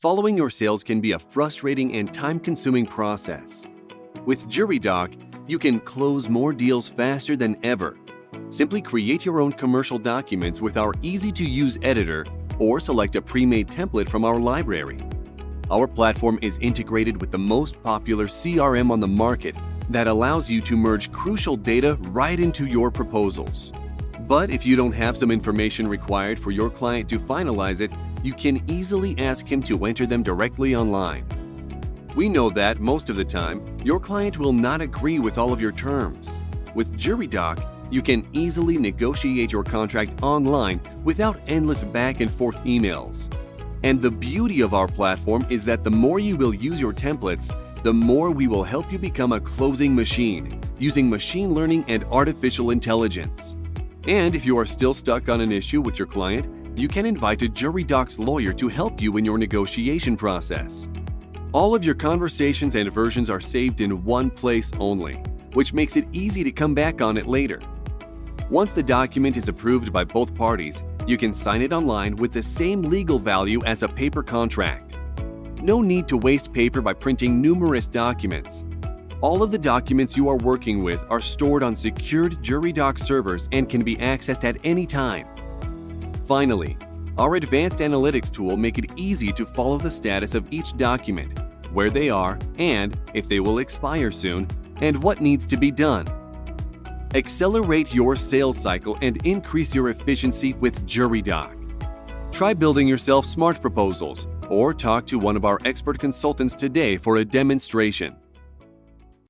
Following your sales can be a frustrating and time-consuming process. With JuryDoc, you can close more deals faster than ever. Simply create your own commercial documents with our easy-to-use editor or select a pre-made template from our library. Our platform is integrated with the most popular CRM on the market that allows you to merge crucial data right into your proposals. But if you don't have some information required for your client to finalize it, you can easily ask him to enter them directly online. We know that, most of the time, your client will not agree with all of your terms. With JuryDoc, you can easily negotiate your contract online without endless back and forth emails. And the beauty of our platform is that the more you will use your templates, the more we will help you become a closing machine using machine learning and artificial intelligence. And if you are still stuck on an issue with your client, you can invite a JuryDoc's lawyer to help you in your negotiation process. All of your conversations and versions are saved in one place only, which makes it easy to come back on it later. Once the document is approved by both parties, you can sign it online with the same legal value as a paper contract. No need to waste paper by printing numerous documents. All of the documents you are working with are stored on secured JuryDoc servers and can be accessed at any time. Finally, our advanced analytics tool make it easy to follow the status of each document, where they are and if they will expire soon, and what needs to be done. Accelerate your sales cycle and increase your efficiency with JuryDoc. Try building yourself smart proposals or talk to one of our expert consultants today for a demonstration.